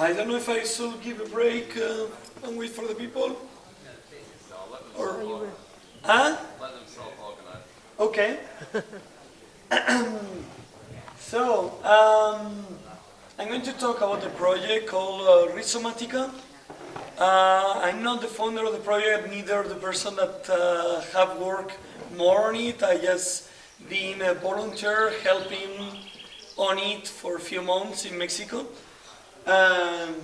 I don't know if I should give a break uh, and wait for the people. Or, huh? Let them self-organize. Okay. so, um, I'm going to talk about a project called uh, Rhizomatica. Uh, I'm not the founder of the project, neither the person that uh, have worked more on it. I just been a volunteer helping on it for a few months in Mexico. Um,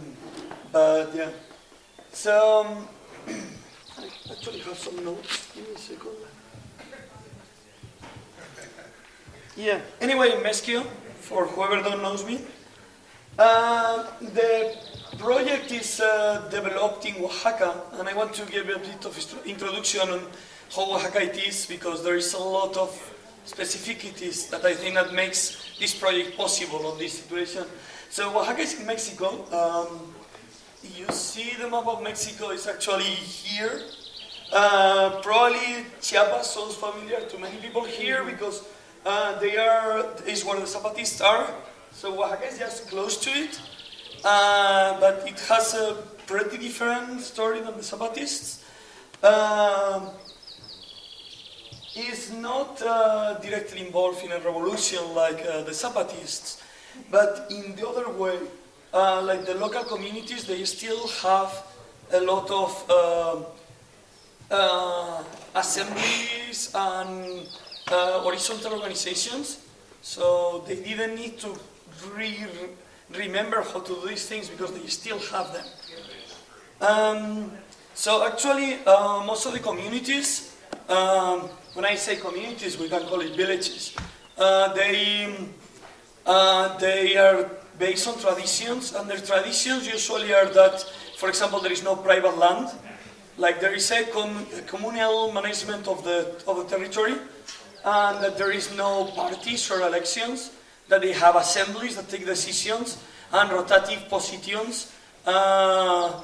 but yeah, so um, I actually have some notes. Give me a second. Yeah. Anyway, Mezquio, for whoever don't knows me, uh, the project is uh, developed in Oaxaca, and I want to give a bit of introduction on how Oaxaca it is, because there is a lot of specificities that I think that makes this project possible on this situation. So Oaxaca is in Mexico. Um, you see the map of Mexico is actually here. Uh, probably Chiapas sounds familiar to many people here because uh, they are is where the Zapatistas are. So Oaxaca is just close to it, uh, but it has a pretty different story than the Zapatists. Um, is not uh, directly involved in a revolution like uh, the Zapatists, but in the other way, uh, like the local communities, they still have a lot of uh, uh, assemblies and uh, horizontal organizations, so they didn't need to re- remember how to do these things because they still have them. Um, so actually, uh, most of the communities, um, when I say communities, we can call it villages. Uh, they uh, they are based on traditions, and their traditions usually are that, for example, there is no private land, like there is a, com- a communal management of the of the territory, and that there is no parties or elections, that they have assemblies that take decisions and rotative positions uh,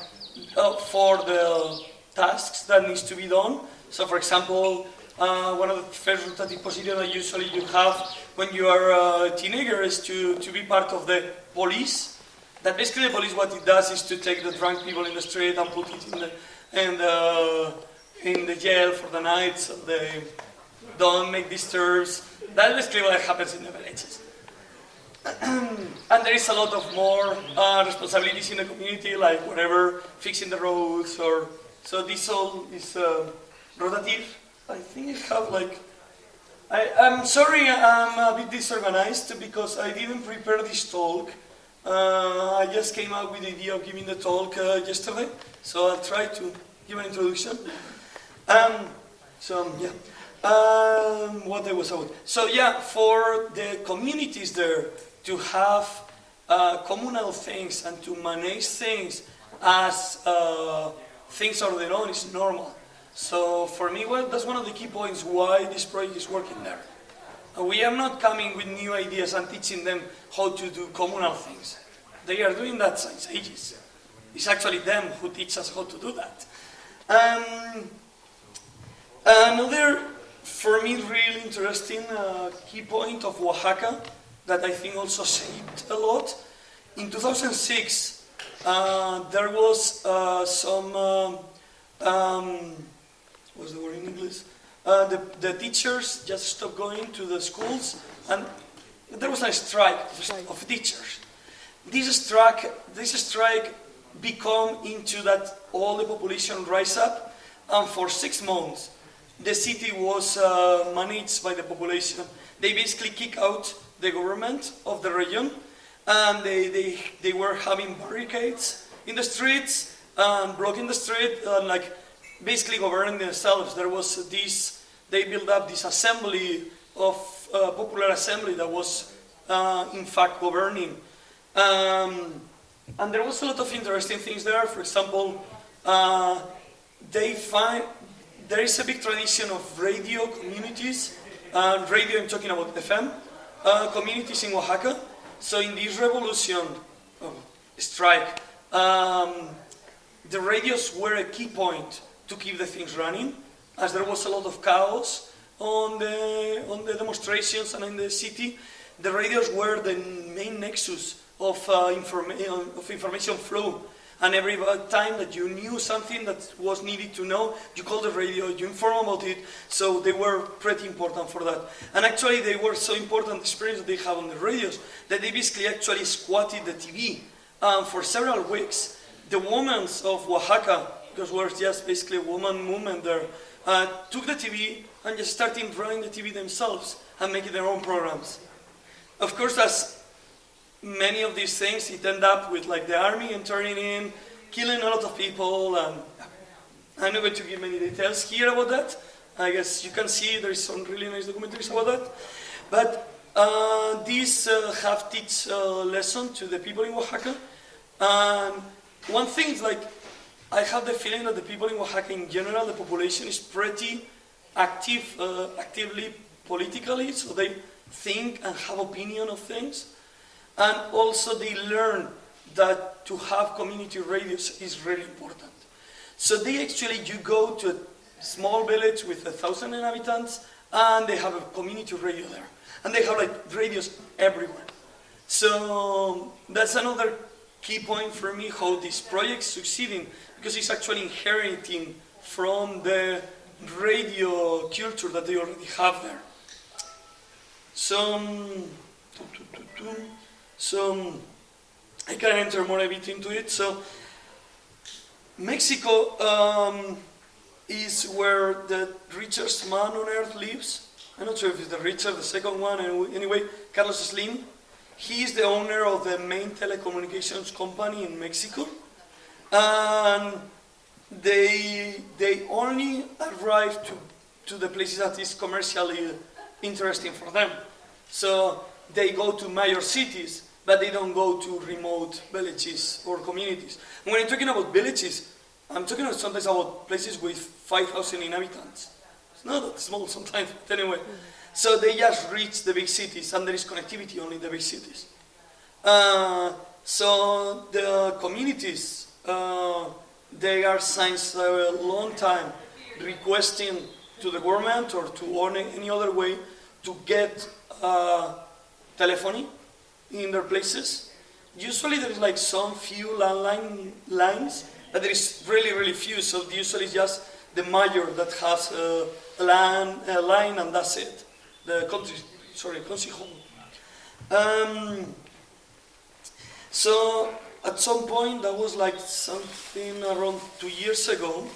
uh, for the tasks that needs to be done. So, for example, uh, one of the first rotative positions that usually you have when you are a teenager is to, to be part of the police. That basically the police what it does is to take the drunk people in the street and put it in the the, in the jail for the night so they don't make disturbs. That's basically what happens in the villages. and there is a lot of more uh, responsibilities in the community, like whatever, fixing the roads or so. This all is uh, rotative. I think I have like. I, I'm sorry, I'm a bit disorganized because I didn't prepare this talk. Uh, I just came up with the idea of giving the talk uh, yesterday, so I'll try to give an introduction. Um, so yeah, um, what I was about. So yeah, for the communities there to have uh, communal things and to manage things as uh, things on their own is normal. So for me, well, that's one of the key points why this project is working there. Uh, We are not coming with new ideas and teaching them how to do communal things. They are doing that since ages. It's actually them who teach us how to do that. Um, another, for me, really interesting uh, key point of Oaxaca that I think also shaped a lot. In 2006, uh, there was uh, some, um, um, what's the word in English? Uh, the, the teachers just stopped going to the schools and there was a strike of, teachers. This strike, this strike become into that all the population rise up and for six months the city was uh, managed by the population. They basically kick out the government of the region and they, they, they were having barricades in the streets and blocking the street and like basically governing themselves. There was this, they built up this assembly of uh, popular assembly that was uh, in fact governing. Um, and there was a lot of interesting things there. For example, uh, they find there is a big tradition of radio communities. Uh, radio, I'm talking about FM uh, communities in Oaxaca. So in this revolution, oh, strike, um, the radios were a key point to keep the things running, as there was a lot of chaos on the on the demonstrations and in the city. The radios were the main nexus of, uh, informa of information flow. And every time that you knew something that was needed to know, you called the radio, you inform about it. So they were pretty important for that. And actually, they were so important, the experience that they have on the radios, that they basically actually squatted the TV um, for several weeks. The women of Oaxaca, because we're just basically a woman movement there, uh, took the TV and just started running the TV themselves and making their own programs. Of course, as many of these things, it ended up with like the army and turning in, killing a lot of people, and I'm not going to give many details here about that. I guess you can see there is some really nice documentaries about that. But uh, these uh, have teach uh, lesson to the people in Oaxaca. And one thing is like, I have the feeling that the people in Oaxaca in general, the population is pretty active, uh, actively politically, so they think and have opinion of things. And also they learn that to have community radios is really important. So they actually, you go to a small village with a thousand inhabitants and they have a community radio there. And they have like radios everywhere. So that's another key point for me how this project is succeeding because it's actually inheriting from the radio culture that they already have there. So, so I can enter more a bit into it. So Mexico um, is where the richest man on earth lives. I'm not sure if it's the richest, the second one. And anyway, Carlos Slim. He is the owner of the main telecommunications company in Mexico. And they, they only arrive to, to the places that is commercially interesting for them. So they go to major cities, but they don't go to remote villages or communities. And when I'm talking about villages, I'm talking sometimes about places with 5,000 inhabitants. It's not that small sometimes, but anyway. So they just reach the big cities, and there is connectivity only in the big cities. Uh, so the communities, they are since a long time requesting to the government or to any other way to get uh, telephony in their places. Usually there is like some few landline lines, but there is really, really few. So usually it's just the mayor that has a, line, a line and that's it. The country, sorry, home. Um, so at some point, that was like something around two years ago,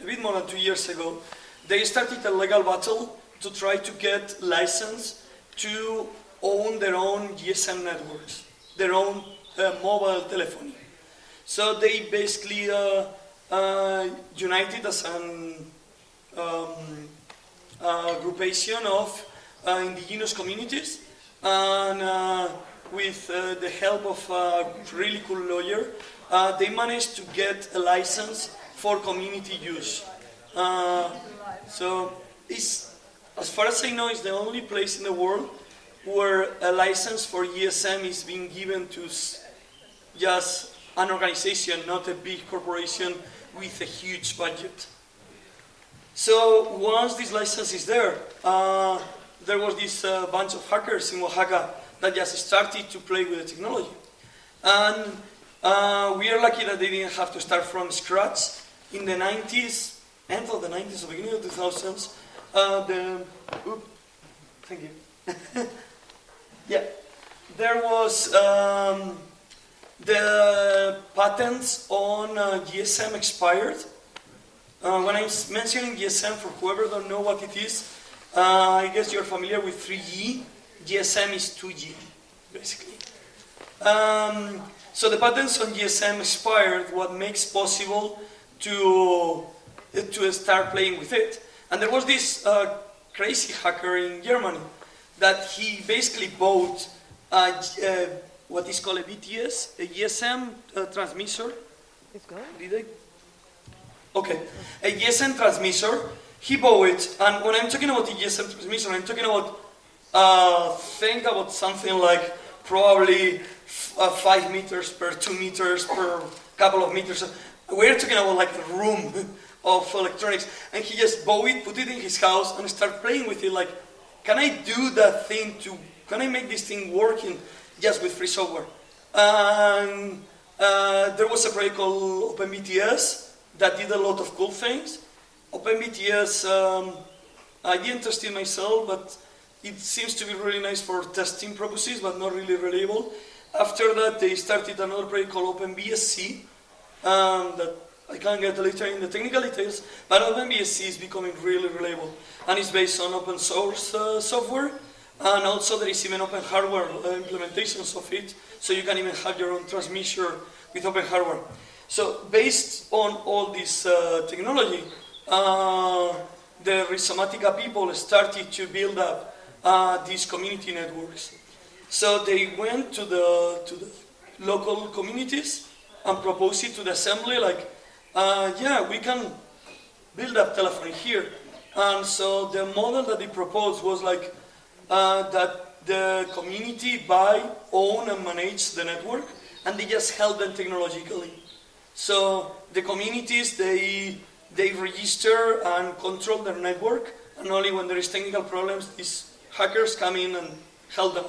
a bit more than two years ago, they started a legal battle to try to get license to own their own GSM networks, their own uh, mobile telephony. So they basically uh, uh, united as an um, groupation of uh, indigenous communities and uh, with uh, the help of a really cool lawyer, they managed to get a license for community use. so it's, as far as I know, it's the only place in the world where a license for GSM is being given to just an organization, not a big corporation with a huge budget. So once this license is there, uh, there was this uh, bunch of hackers in Oaxaca that just started to play with the technology. And uh, we are lucky that they didn't have to start from scratch. In the 90s, end of the 90s, or beginning of the 2000s, uh, the, thank you. Yeah, there was um, the patents on uh, GSM expired. Uh, when I'm mentioning GSM, for whoever don't know what it is, uh, I guess you're familiar with 3G. GSM is 2G, basically. Um, so the patents on GSM expired, what makes possible to, to start playing with it. And there was this uh, crazy hacker in Germany that he basically bought uh, what is called a BTS, a GSM uh, transmitter. It's good. Did I? Okay, a GSM transmitter. He bought it, and when I'm talking about the GSM transmitter, I'm talking about uh, think about something like probably uh, five meters per two meters per couple of meters. We're talking about like the room of electronics, and he just bought it, put it in his house, and start playing with it like can I do that thing to, can I make this thing working just with free software? And uh, there was a project called OpenBTS that did a lot of cool things. OpenBTS, um, I didn't test it myself, but it seems to be really nice for testing purposes, but not really reliable. After that, they started another project called OpenBSC, um, that I can't get later in the technical details, but OpenBSC is becoming really reliable, and it's based on open source uh, software, and also there is even open hardware uh, implementations of it, so you can even have your own transmitter with open hardware. So based on all this uh, technology, uh, the Rhizomatica people started to build up uh, these community networks. So they went to the, to the local communities and proposed it to the assembly like, uh, yeah, we can build up telephony here. And so the model that they proposed was like uh, that the community buy, own and manage the network and they just help them technologically. So the communities, they, they register and control their network and only when there is technical problems, these hackers come in and help them.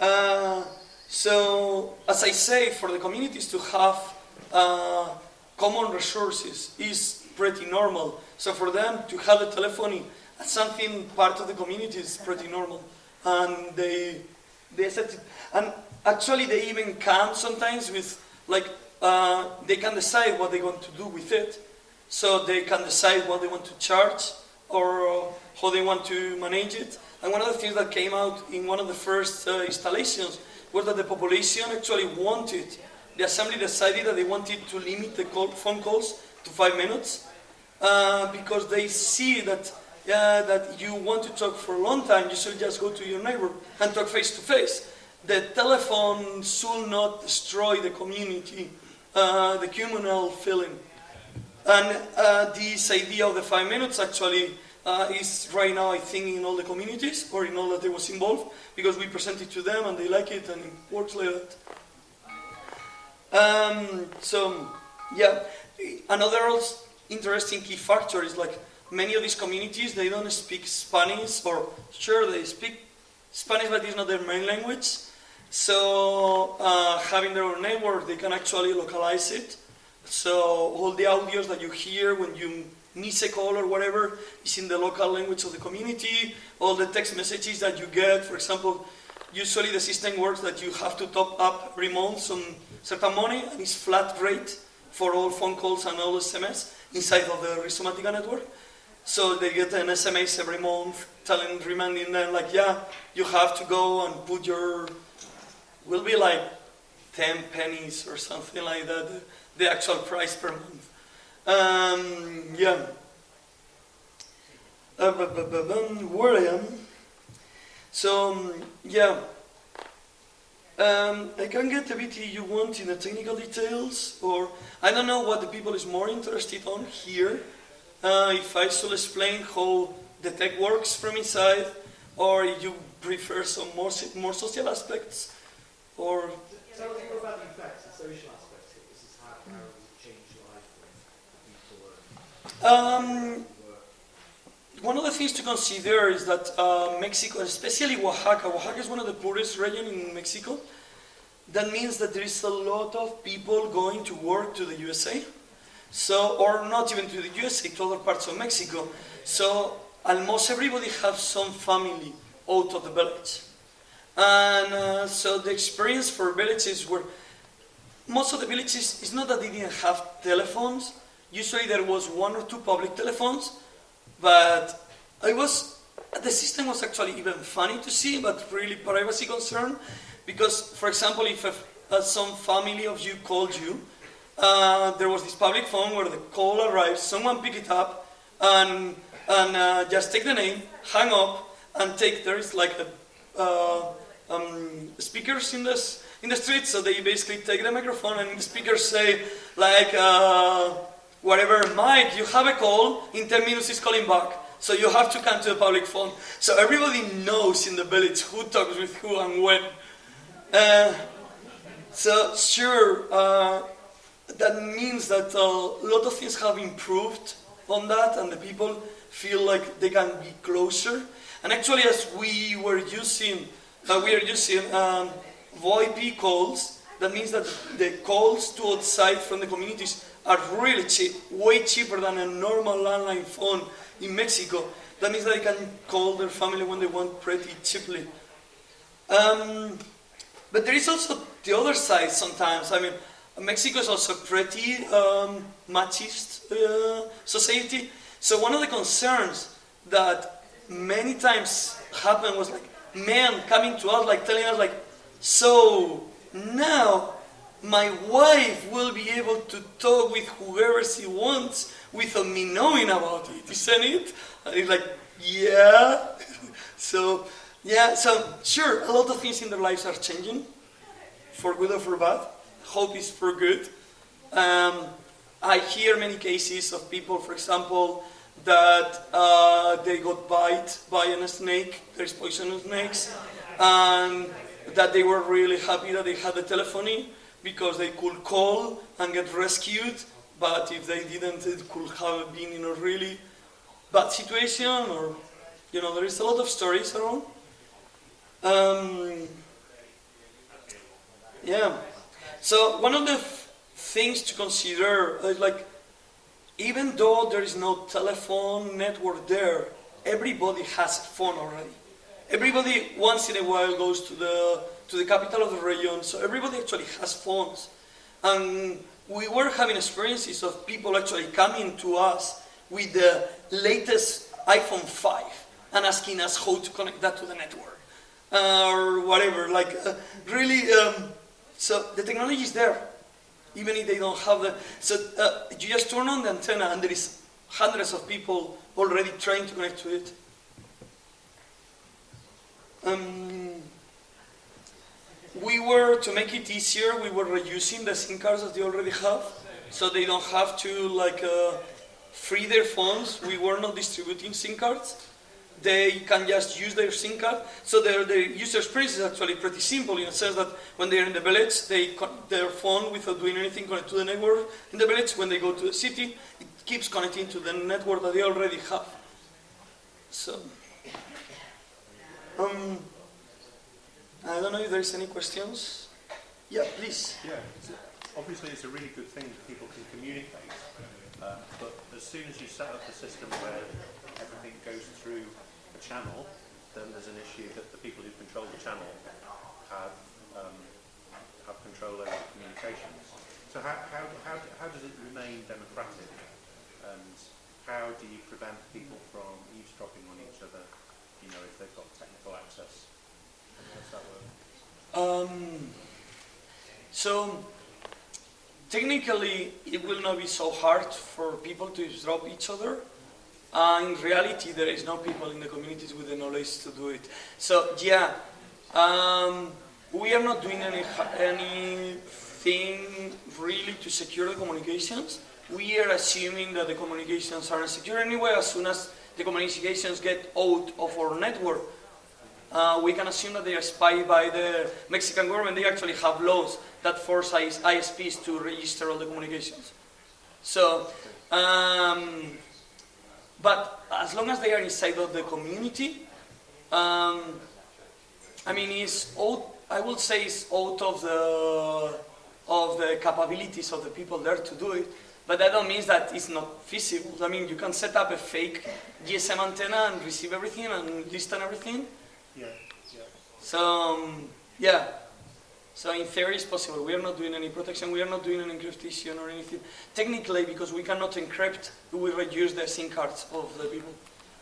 Uh, so, as I say, for the communities to have uh, common resources is pretty normal. So for them to have a telephony as something part of the community is pretty normal. And they, they said, and actually they even come sometimes with, like, uh, they can decide what they want to do with it. So they can decide what they want to charge or how they want to manage it. And one of the things that came out in one of the first uh, installations was that the population actually wanted, the assembly decided that they wanted to limit the call, phone calls to five minutes uh, because they see that uh, that you want to talk for a long time, you should just go to your neighbor and talk face to face. The telephone should not destroy the community, uh, the communal feeling. And uh, this idea of the five minutes actually uh, is right now, I think, in all the communities or in all that they was involved because we present it to them and they like it and it works like that. Um, so, yeah, another interesting key factor is like many of these communities, they don't speak Spanish or sure they speak Spanish but it's not their main language. So uh, having their own network, they can actually localize it. So all the audios that you hear when you call or whatever is in the local language of the community. All the text messages that you get, for example, usually the system works that you have to top up every month some certain money and it's flat rate for all phone calls and all SMS inside of the Rhizomatica network. So they get an SMS every month telling, reminding them like, yeah, you have to go and put your, will be like 10 pennies or something like that, the actual price per month. Um, yeah. Where I am. So, um, yeah. Um, I can get a bit you want in the technical details, or I don't know what the people is more interested on here. Uh, if I should explain how the tech works from inside, or you prefer some more more social aspects, or. Me about the effects, the social aspects. This is how, how um, one of the things to consider is that uh, Mexico, especially Oaxaca, Oaxaca is one of the poorest regions in Mexico. That means that there is a lot of people going to work to the USA, so or not even to the USA, to other parts of Mexico. So almost everybody has some family out of the village, and uh, so the experience for villages were most of the villages. It's not that they didn't have telephones Usually there was one or two public telephones, but I was, the system was actually even funny to see, but really privacy concern, because, for example, if a, uh, some family of you called you, uh, there was this public phone where the call arrives, someone pick it up, and, and uh, just take the name, hang up, and take, there is like a, uh, um, speakers in this in the street, so they basically take the microphone and the speakers say like, uh, whatever, Mike, you have a call, in 10 minutes he's calling back. So you have to come to the public phone. So everybody knows in the village who talks with who and when. Uh, so sure, uh, that means that a lot of things have improved on that and the people feel like they can be closer. And actually as we were using, uh, we are using um, VoIP calls, That means that the calls to outside from the communities are really cheap, way cheaper than a normal landline phone in Mexico. That means they can call their family when they want pretty cheaply. Um, but there is also the other side sometimes. I mean, Mexico is also pretty um, machist uh, society. So one of the concerns that many times happened was like men coming to us, like telling us, like, so now my wife will be able to talk with whoever she wants without me knowing about it, isn't it? And it's like, yeah. so, yeah, so sure, a lot of things in their lives are changing, for good or for bad. Hope is for good. Um, I hear many cases of people, for example, that uh, they got bite by a snake, there's poisonous snakes, and that they were really happy that they had the telephony because they could call and get rescued, but if they didn't, it could have been in a really bad situation, or, you know, there is a lot of stories around. Um, yeah. So one of the things to consider is like, even though there is no telephone network there, everybody has a phone already. Everybody once in a while goes to the to the capital of the region, so everybody actually has phones. And we were having experiences of people actually coming to us with the latest iPhone 5 and asking us how to connect that to the network uh, or whatever. Like uh, really, um, so the technology is there, even if they don't have the. So uh, you just turn on the antenna and there is hundreds of people already trying to connect to it. Um, we were, to make it easier, we were reusing the SIM cards that they already have, so they don't have to like uh, free their phones. We were not distributing SIM cards. They can just use their SIM card. So their, their user experience is actually pretty simple in the sense that when they're in the village, they their phone without doing anything connect to the network in the village. When they go to the city, it keeps connecting to the network that they already have. So, um, I don't know if there's any questions. Yeah, please. Yeah, it's, obviously it's a really good thing that people can communicate, uh, but as soon as you set up a system where everything goes through a channel, then there's an issue that the people who control the channel have um, have control over the communications. So how, how, how, how does it remain democratic, and how do you prevent people from eavesdropping on each other, you know, if they've got technical access? How does that work? Um, so, technically, it will not be so hard for people to drop each other. Uh, in reality, there is no people in the communities with the knowledge to do it. So, yeah, um, we are not doing any anything really to secure the communications. We are assuming that the communications are secure anyway. As soon as the communications get out of our network, uh, we can assume that they are spied by the Mexican government. They actually have laws that force ISPs to register all the communications. So, um, but as long as they are inside of the community, um, I mean, it's out, I would say it's out of the of the capabilities of the people there to do it. But that don't mean that it's not feasible. I mean, you can set up a fake GSM antenna and receive everything and listen everything. Yeah. So, um, yeah. So in theory it's possible. We are not doing any protection, we are not doing any encryption or anything. Technically, because we cannot encrypt, we reduce the SIM cards of the people.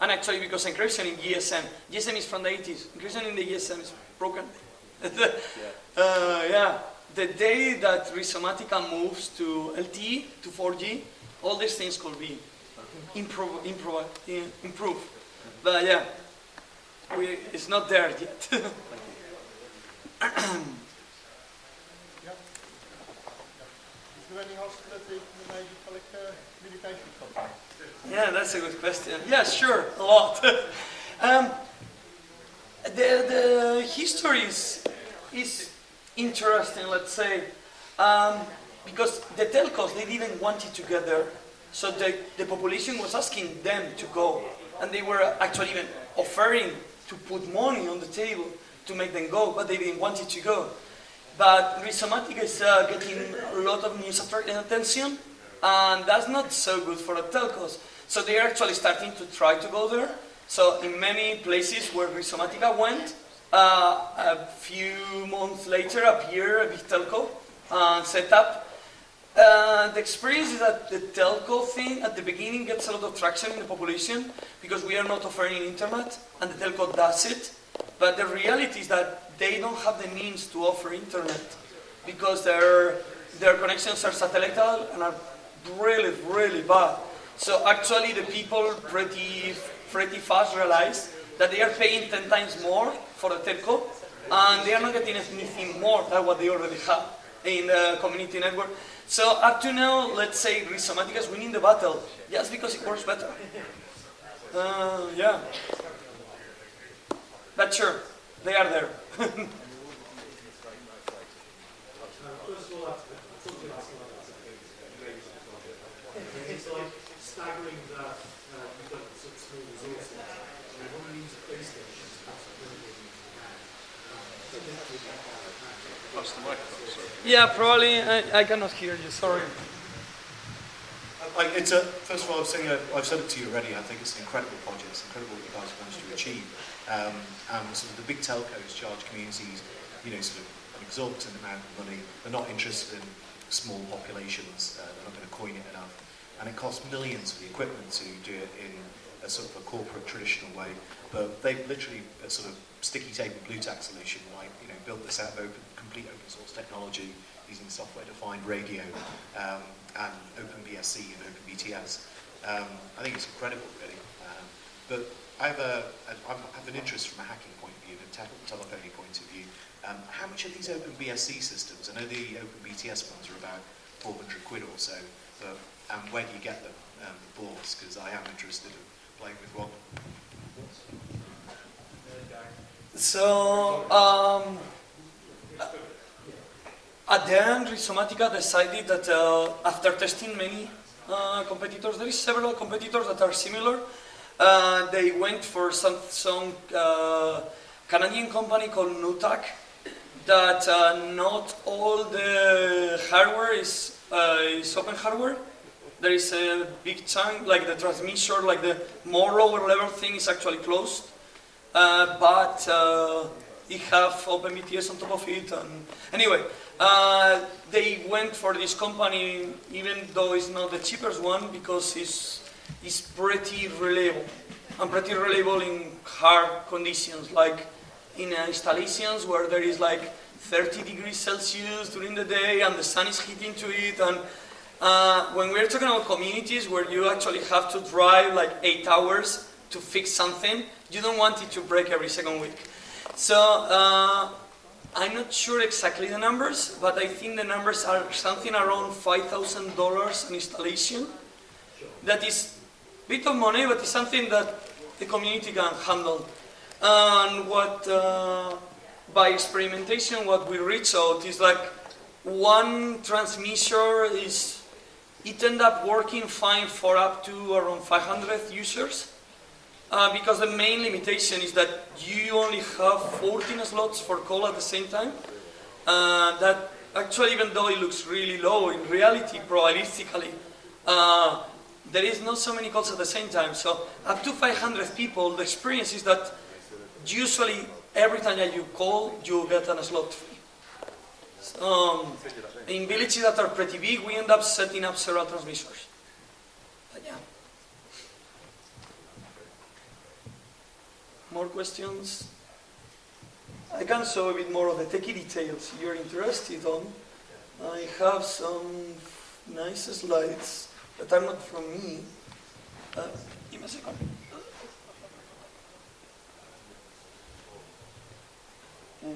And actually, because encryption in GSM, GSM is from the 80s. Encryption in the GSM is broken. yeah. uh, yeah. The day that Rhizomatica moves to LTE, to 4G, all these things could be improve, improve, improve. But yeah, we, it's not there yet. Yeah, that's a good question. Yeah, sure, a lot. um, the, the history is, is interesting, let's say, um, because the telcos, they didn't want it together. So the, the population was asking them to go. And they were actually even offering to put money on the table to make them go, but they didn't want it to go. but Rhizomatica is uh, getting a lot of news attention, and that's not so good for the telcos. So they are actually starting to try to go there. So in many places where Rhizomatica went, uh, a few months later appeared a big telco set up. Uh, the experience is that the telco thing at the beginning gets a lot of traction in the population because we are not offering internet and the telco does it. But the reality is that they don't have the means to offer internet because their, their connections are satellite and are really, really bad. So actually the people pretty, pretty fast realize that they are paying 10 times more for the telco and they are not getting anything more than what they already have in the community network. So up to now, let's say Rhizomatica is winning the battle just because it works better. Uh, yeah. But sure, they are there. Um, first of all, that's something else like that's a amazing project. It's like staggering that uh, you've got such small resources. And when you use a base station, it's a million pounds. So definitely that kind of hack. That's the microphone, sorry. yeah, probably. I, I cannot hear you. Sorry. I, it's a, first of all, I've, saying, uh, I've said it to you already, I think it's an incredible project, it's incredible what you guys have managed to achieve. Um, and sort of the big telcos charge communities, you know, sort of an exorbitant amount of money. They're not interested in small populations, uh, they're not going to coin it enough. And it costs millions for the equipment to do it in a sort of a corporate traditional way. But they've literally a sort of sticky tape and Blu Tack solution, like, you know, built this out of open, complete open source technology using software-defined radio um, and OpenBSC and OpenBTS. Um, I think it's incredible, really. Um, but I have, a, a, I have an interest from a hacking point of view, and a te- telephony point of view. Um, how much are these OpenBSC systems? I know the OpenBTS ones are about 400 quid or so, but um, where do you get them, um, the boards? Because I am interested in playing with one. So, um, at the end, Rhizomatica decided that uh, after testing many uh, competitors, there is several competitors that are similar. Uh, they went for some, some uh, Canadian company called Nutak, that uh, not all the hardware is, uh, is open hardware. There is a big chunk, like the transmission, like the more lower level thing is actually closed. But it have OpenBTS on top of it. And anyway, uh, they went for this company, even though it's not the cheapest one, because it's, it's pretty reliable. And pretty reliable in hard conditions, like in uh, installations where there is like 30 degrees Celsius during the day and the sun is hitting to it. And uh, when we're talking about communities where you actually have to drive like eight hours to fix something, you don't want it to break every second week. So uh, I'm not sure exactly the numbers, but I think the numbers are something around $5,000 an installation. That is a bit of money, but it's something that the community can handle. And what, uh, by experimentation, what we reach out is like one transmitter is, it end up working fine for up to around 500 users. Uh, because the main limitation is that you only have 14 slots for call at the same time. Uh, that actually, even though it looks really low, in reality, probabilistically, uh, there is not so many calls at the same time. So up to 500 people, the experience is that usually every time that you call, you get a slot free. Um, in villages that are pretty big, we end up setting up several transmitters. But yeah. More questions? I can show a bit more of the techie details you're interested on. I have some nice slides that are not from me. Uh, give me a second. Okay.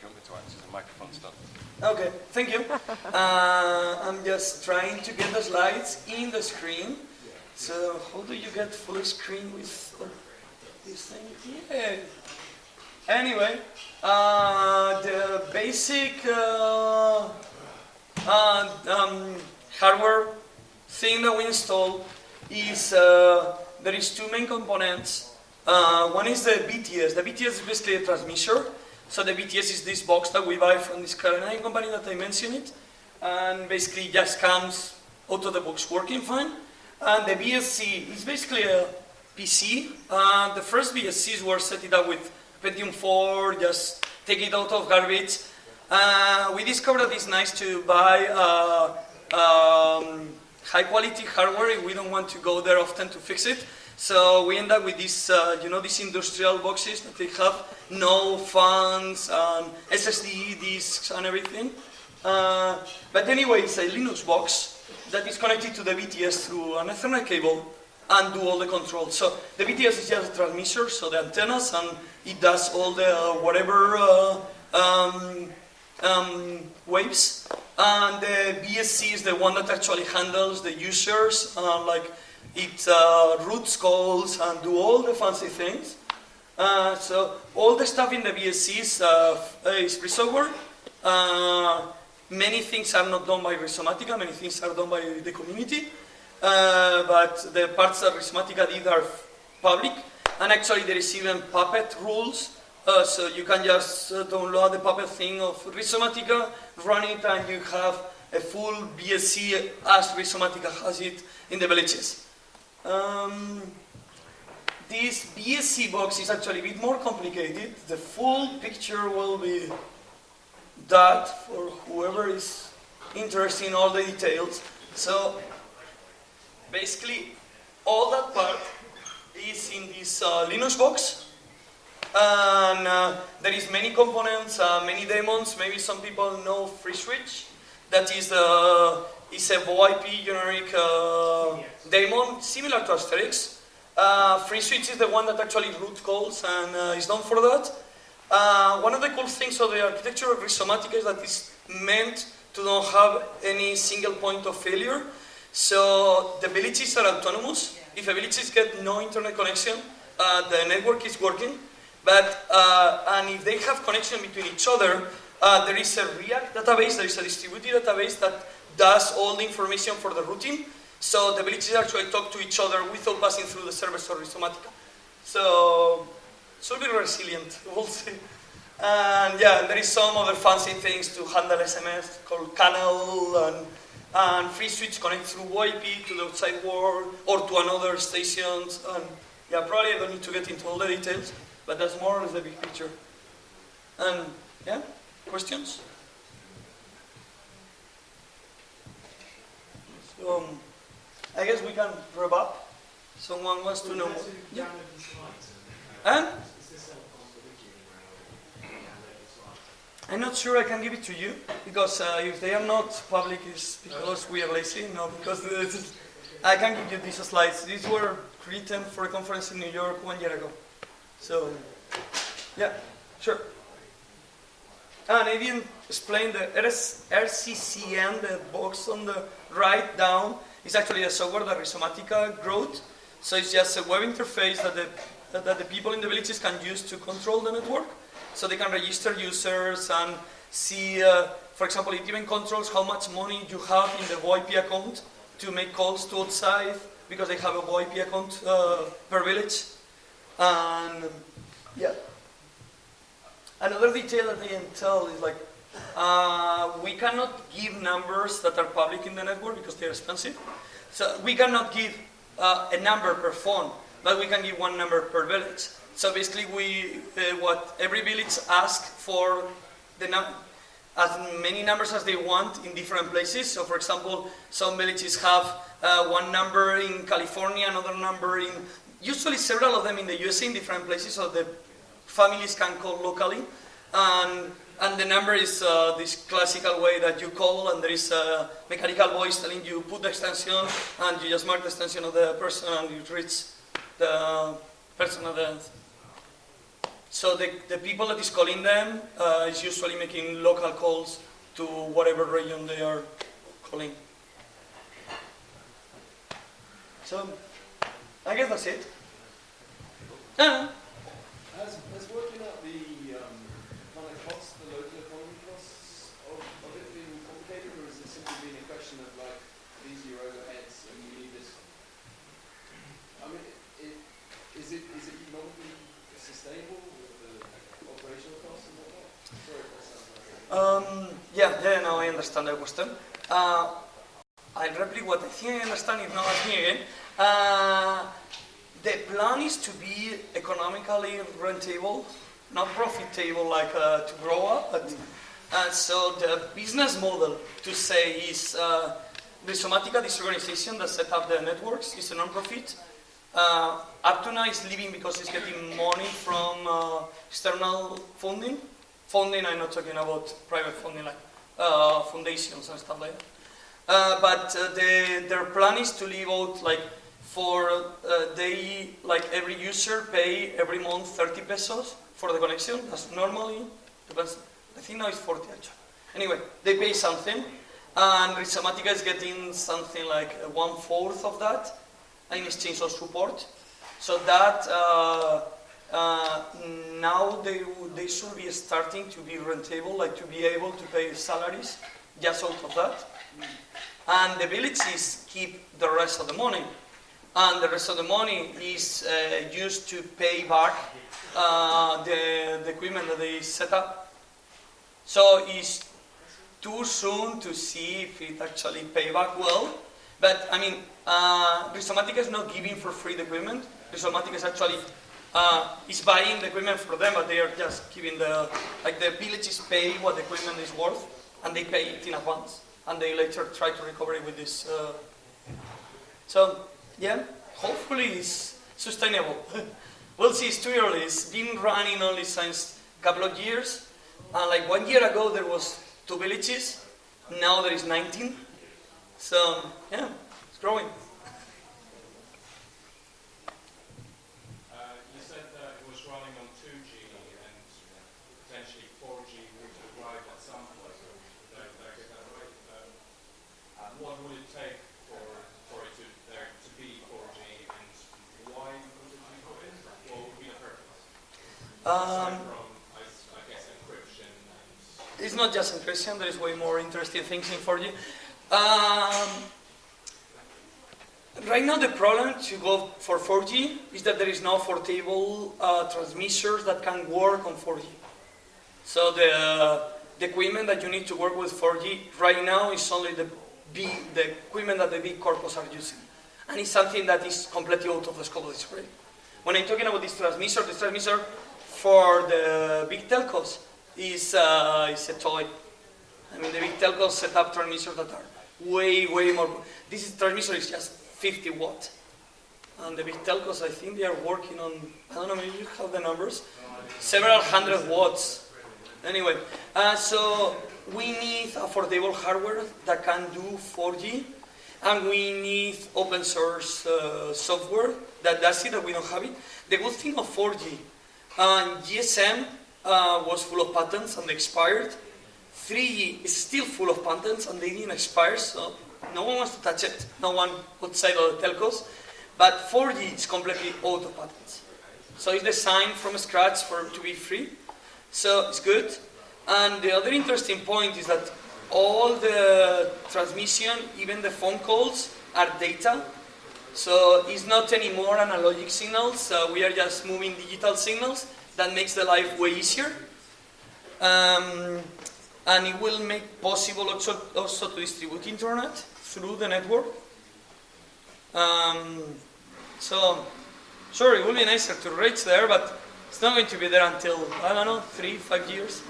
You want me to a microphone stand? Okay, thank you. Uh, I'm just trying to get the slides in the screen. So how do you get full screen with this thing? Yeah. Anyway, uh, the basic uh, uh, um, hardware thing that we install is uh, there is two main components. Uh, one is the BTS. The BTS is basically a transmitter. So the BTS is this box that we buy from this Canadian company that I mentioned it. And basically just comes out of the box working fine. And the BSC is basically a PC. Uh, the first BSCs were set it up with Pentium 4, just take it out of garbage. Uh, we discovered that it's nice to buy uh, um, high quality hardware if we don't want to go there often to fix it. So we end up with these, uh, you know, these industrial boxes that they have no fans and SSD disks and everything. Uh, but anyway, it's a Linux box that is connected to the BTS through an Ethernet cable and do all the controls. So the BTS is just a transmitter, so the antennas, and it does all the uh, whatever uh, um, um, waves. And the BSC is the one that actually handles the users, uh, like it uh, routes calls and do all the fancy things. Uh, so all the stuff in the BSC is, uh, is free software. Uh, many things are not done by Rhizomatica, many things are done by the community. Uh, but the parts that Rhizomatica did are public. And actually there is even Puppet rules. Uh, so you can just uh, download the Puppet thing of Rhizomatica, run it, and you have a full BSC as Rhizomatica has it in the villages. Um, this BSC box is actually a bit more complicated. The full picture will be that for whoever is interested in all the details. So basically all that part is in this uh, Linux box. And uh, there is many components, uh, many daemons. Maybe some people know FreeSwitch. That is the is a VoIP generic uh, daemon, similar to Asterisk. Uh, FreeSwitch is the one that actually root calls and uh, is known for that. Uh, one of the cool things of the architecture of Rhizomatica is that it's meant to not have any single point of failure. So the villages are autonomous. If a villages get no internet connection, uh, the network is working. But uh, and if they have connection between each other, uh, there is a Riak database, there is a distributed database that does all the information for the routing. So the villages actually talk to each other without passing through the service of Rhizomatica. So should be resilient, we'll see. And yeah, there is some other fancy things to handle SMS called Kannel and, and FreeSwitch connect through VoIP to the outside world or to another stations. And yeah, probably I don't need to get into all the details, but that's more or less the big picture. And yeah, questions? So um, I guess we can wrap up. Someone wants to know more. Yeah. I'm not sure I can give it to you because uh, if they are not public, it's because we are lazy. No, because I can give you these slides. These were written for a conference in New York one year ago. So, yeah, sure. And I didn't explain the RS RCCN, the box on the right down, is actually a software that Rhizomatica wrote. So it's just a web interface that the, that the people in the villages can use to control the network. So they can register users and see, uh, for example, it even controls how much money you have in the VoIP account to make calls to outside because they have a VoIP account uh, per village. And yeah. Another detail that they didn't tell is like, uh, we cannot give numbers that are public in the network because they're expensive. So we cannot give uh, a number per phone, but we can give one number per village. So basically, we uh, what every village asks for the as many numbers as they want in different places. So, for example, some villages have uh, one number in California, another number in usually several of them in the USA in different places, so the families can call locally. And, and the number is uh, this classical way that you call, and there is a mechanical voice telling you put the extension, and you just mark the extension of the person, and you reach the person at the. So the, the people that is calling them uh, is usually making local calls to whatever region they are calling. So I guess that's it. Ah, Has, has working out the um, kind of costs, the local economy costs of, of it been complicated, or has it simply been a question of like these are your overheads and you need this? I mean, it, is it is it economically Yeah, yeah, now I understand the question. Uh, I'll repeat what I think I understand, if not, ask me again. Uh, the plan is to be economically rentable, not profitable like uh, to grow up, but so the business model to say is uh, Rizomatica, this organization that set up the networks, is a non-profit. Uh, now is living because it's getting money from uh, external funding. Funding, I'm not talking about private funding like uh, foundations and stuff like that. Uh, but uh, the, their plan is to leave out like for uh, they like every user pay every month 30 pesos for the connection. That's normally depends. I think now it's 40 actually. Anyway, they pay something, and Rizomatica is getting something like one fourth of that in exchange of support. So that uh, now they they should be starting to be rentable, like to be able to pay salaries just out of that. And the villages keep the rest of the money. And the rest of the money is uh, used to pay back uh, the, the equipment that they set up. So it's too soon to see if it actually pay back well. But I mean, uh, Rizomatica is not giving for free the equipment. Rizomatica is actually uh, is buying the equipment for them, but they are just giving the like the villages pay what the equipment is worth, and they pay it in advance, and they later try to recover it with this. Uh, so yeah, hopefully it's sustainable. we'll see. It's too early. It's been running only since a couple of years. Uh, like one year ago, there was two villages. Now there is 19. So yeah, it's growing. Uh, you said that it was running on 2G and potentially 4G would arrive at some point. Did I, did I get that right? Um, what would it take for, for it to, there to be 4G and why would it be put in? What would be the purpose? Aside Um, It's not just encryption, there is way more interesting things in 4G. Um, right now the problem to go for 4G is that there is no portable uh, transmitters that can work on 4G. So the, the equipment that you need to work with 4G right now is only the, the equipment that the big corpos are using. And it's something that is completely out of the scope of this project. When I'm talking about this transmitter, this transmitter for the big telcos is, uh, is a toy. I mean, the big telcos set up transmitters that are way, way more. This is, transmitter is just 50 watt. And the big telcos, I think they are working on, I don't know, maybe you have the numbers, several hundred watts. Anyway, uh, so we need affordable hardware that can do 4G, and we need open source uh, software that does it, that we don't have it. The good thing of 4G, uh, GSM uh, was full of patents and expired. 3G is still full of patents and they didn't expire, so no one wants to touch it. No one outside of the telcos. But 4G is completely out of patents. So it's designed from scratch for to be free. So it's good. And the other interesting point is that all the transmission, even the phone calls, are data. So it's not anymore analogic signals. Uh, we are just moving digital signals. That makes the life way easier. Um, and it will make possible also, also to distribute internet through the network. Um, so, sure, it will be nicer to reach there, but it's not going to be there until, I don't know, three, five years.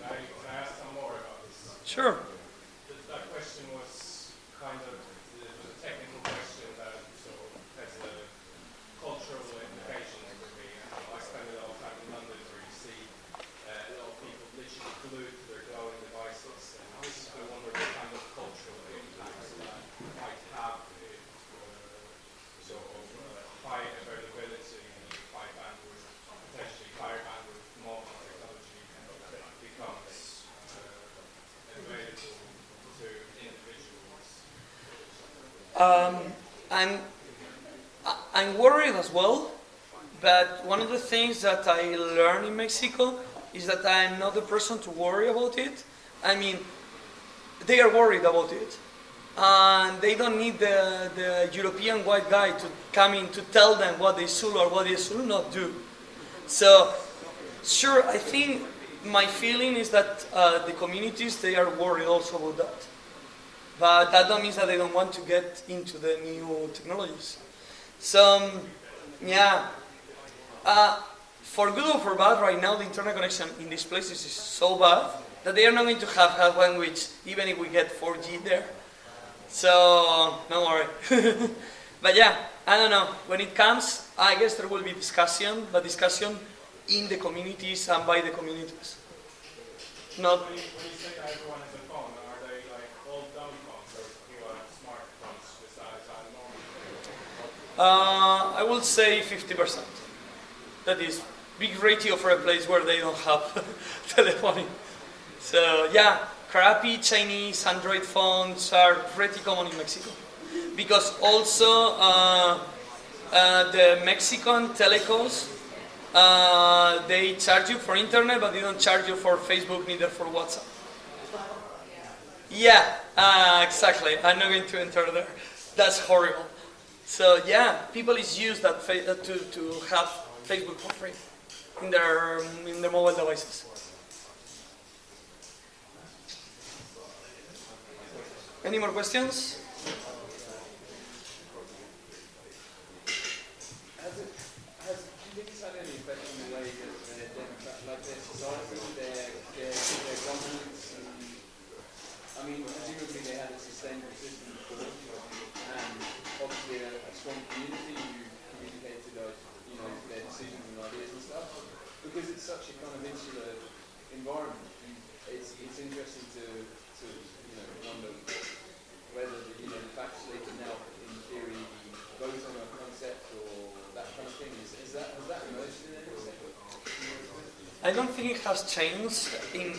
Can I, can I ask some more about this? Sure. That, that question was kind of it was a technical question that sort of has a cultural implications for me. I spend a lot of time in London where you see uh, a lot of people literally glued to their glowing devices. And I was just wondering what kind of cultural impacts that might have if uh, sort of uh, high availability and high bandwidth, potentially higher bandwidth mobile technology becomes uh, available to individuals. Um, I'm, I'm worried as well, but one of the things that I learned in Mexico is that I'm not the person to worry about it. I mean, they are worried about it. And they don't need the, the European white guy to come in to tell them what they should or what they should not do. So, sure, I think my feeling is that uh, the communities they are worried also about that. But that don't mean that they don't want to get into the new technologies. So um, yeah, uh, for good or for bad, right now the internet connection in these places is so bad that they are not going to have half language even if we get 4G there. So don't worry. but yeah, I don't know. When it comes, I guess there will be discussion, but discussion in the communities and by the communities. Not When you, when you say that everyone has a phone, are they like all dumb phones or you have smartphones besides that normal? Uh, I would say 50%. That is big ratio for a place where they don't have telephony. So yeah, crappy Chinese Android phones are pretty common in Mexico. Because also uh, uh, the Mexican telecos, uh, they charge you for internet, but they don't charge you for Facebook, neither for WhatsApp. Yeah, uh, exactly. I'm not going to enter there. That's horrible. So yeah, people is used that to, to have Facebook for free in their in their mobile devices. Any more questions? I mean, presumably they had a sustainable strong community who communicated, uh, you know, their decisions and ideas and stuff, because it's such a kind of insular environment, it's, it's interesting to, to, you know, wonder whether, the, you know, the fact they can now, in theory, vote on a concept or that kind of thing, is, is that, has that emerged in any way? I don't think it has changed in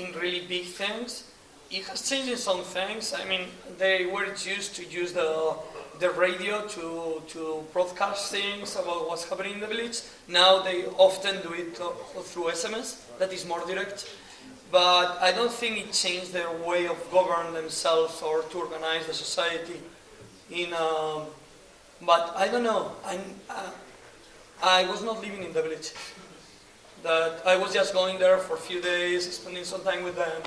in really big things. It has changed in some things. I mean, they were used to use the the radio to to broadcast things about what's happening in the village. Now they often do it uh, through SMS. That is more direct. But I don't think it changed their way of govern themselves or to organize the society. In um, but I don't know. I'm, uh, I was not living in the village that I was just going there for a few days, spending some time with them,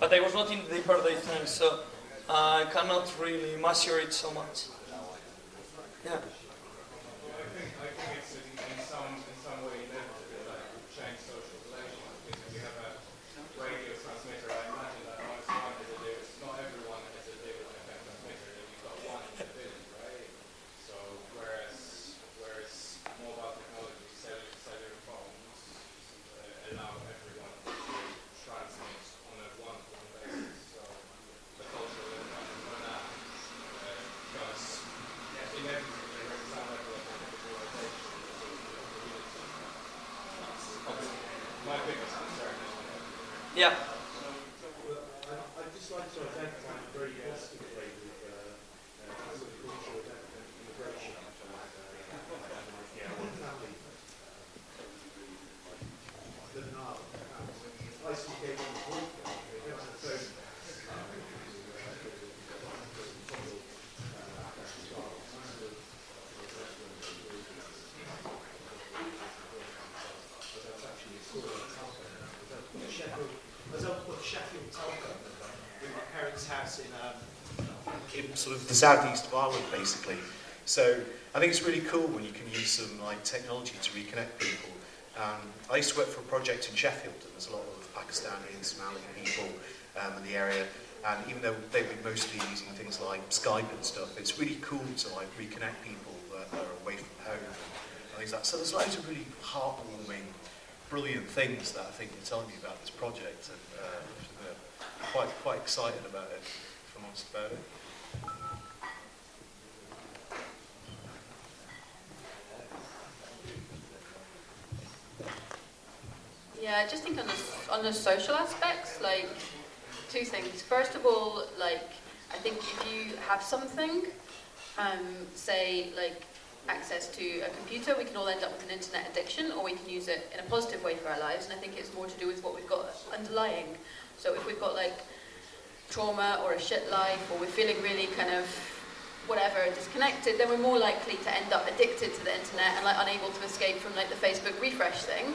but I was not in the deeper day thing, so I cannot really measure it so much. Yeah. I sort of the southeast of Ireland, basically. So I think it's really cool when you can use some like technology to reconnect people. Um, I used to work for a project in Sheffield, and there's a lot of Pakistani and Somali people um, in the area. And even though they've been mostly using things like Skype and stuff, it's really cool to like reconnect people that are away from home and things like that. So there's loads of really heartwarming, brilliant things that I think you're telling me about this project, and uh, quite quite excited about it, if I'm honest about it. Yeah, I just think on the, on the social aspects, like two things. First of all, like I think if you have something, um, say like access to a computer, we can all end up with an internet addiction, or we can use it in a positive way for our lives. And I think it's more to do with what we've got underlying. So if we've got like trauma or a shit life, or we're feeling really kind of whatever disconnected, then we're more likely to end up addicted to the internet and like unable to escape from like the Facebook refresh thing.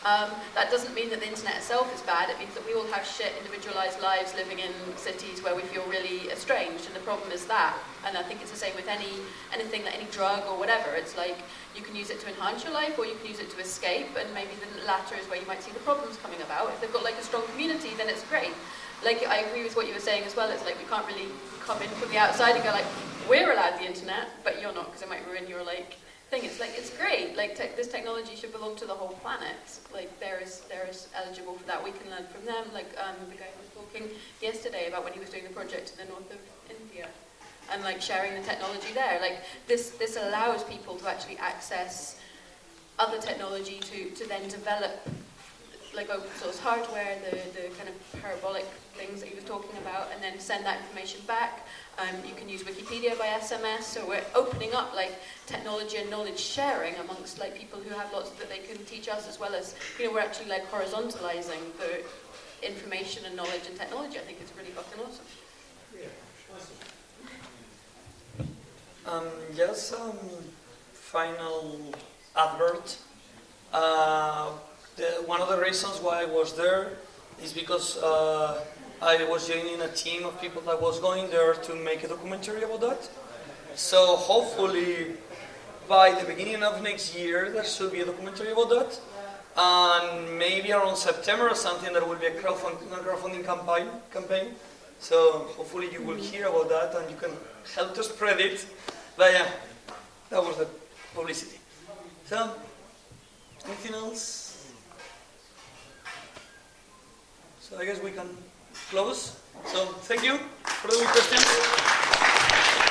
Um, that doesn't mean that the internet itself is bad. It means that we all have shit, individualized lives living in cities where we feel really estranged, and the problem is that. And I think it's the same with any anything like any drug or whatever. It's like you can use it to enhance your life, or you can use it to escape. And maybe the latter is where you might see the problems coming about. If they've got like a strong community, then it's great. Like I agree with what you were saying as well. It's like we can't really come in from the outside and go like, we're allowed the internet, but you're not because it might ruin your like thing. It's like it's great. Like te- this technology should belong to the whole planet. Like there is there is eligible for that. We can learn from them. Like um, the guy who was talking yesterday about when he was doing the project in the north of India, and like sharing the technology there. Like this this allows people to actually access other technology to to then develop like open source hardware, the, the kind of parabolic things that he was talking about, and then send that information back. Um, you can use Wikipedia by SMS, so we're opening up like technology and knowledge sharing amongst like people who have lots that they can teach us, as well as you know we're actually like horizontalizing the information and knowledge and technology. I think it's really fucking awesome. Yeah, one. Um, just um, final advert. Uh, the, one of the reasons why I was there is because uh, I was joining a team of people that was going there to make a documentary about that. So hopefully by the beginning of next year there should be a documentary about that. And maybe around September or something there will be a crowdfunding, a crowdfunding campaign, campaign. So hopefully you will hear about that and you can help to spread it. But yeah, that was the publicity. So, anything else? So I guess we can close. So thank you for the questions.